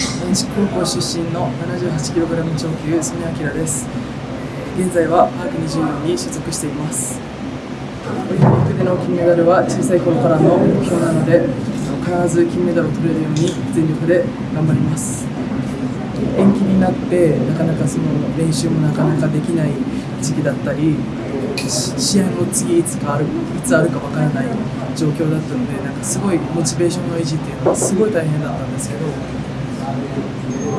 男子高校出身の 78kg 超級曽根明です。現在はパーク24に所属しています。オリンピックでの金メダルは小さい頃からの目標なので必ず金メダルを取れるように全力で頑張ります。延期になってなかなかその練習もなかなかできない時期だったり試合も次いつかあるいつあるかわからない状況だったのでなんかすごいモチベーションの維持っていうのはすごい大変だったんですけど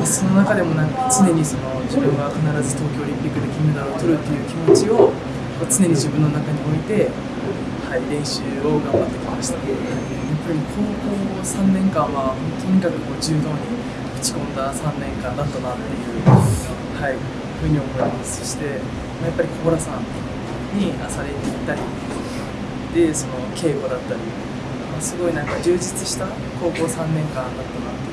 その中でもなんか常にその自分が必ず東京オリンピックで金メダルを取るっていう気持ちを常に自分の中に置いて、はい、練習を頑張ってきました。やっぱり高校3年間はとにかくこう柔道に打ち込んだ3年間だったなっていう、はい、ふうに思います。そしてやっぱり小原さんに朝練に行ったりでその稽古だったり、すごいなんか充実した高校3年間だったなって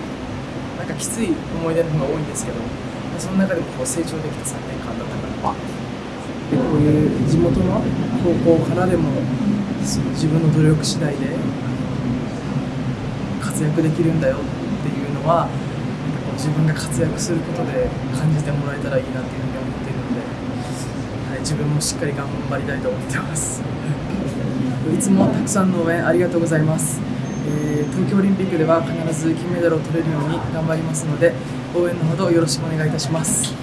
なんかきつい思い出の方が多いんですけど、まあ、その中でもこう成長できた3年間だったからでこういう地元の高校からでもその自分の努力次第で活躍できるんだよっていうのはこう自分が活躍することで感じてもらえたらいいなっていうふうに思っているので、はい、自分もしっかり頑張りたいと思ってます。いつもたくさんの応援ありがとうございます、えー、東京オリンピックでは必ず金メダルを取れるように頑張りますので応援のほどよろしくお願いいたします。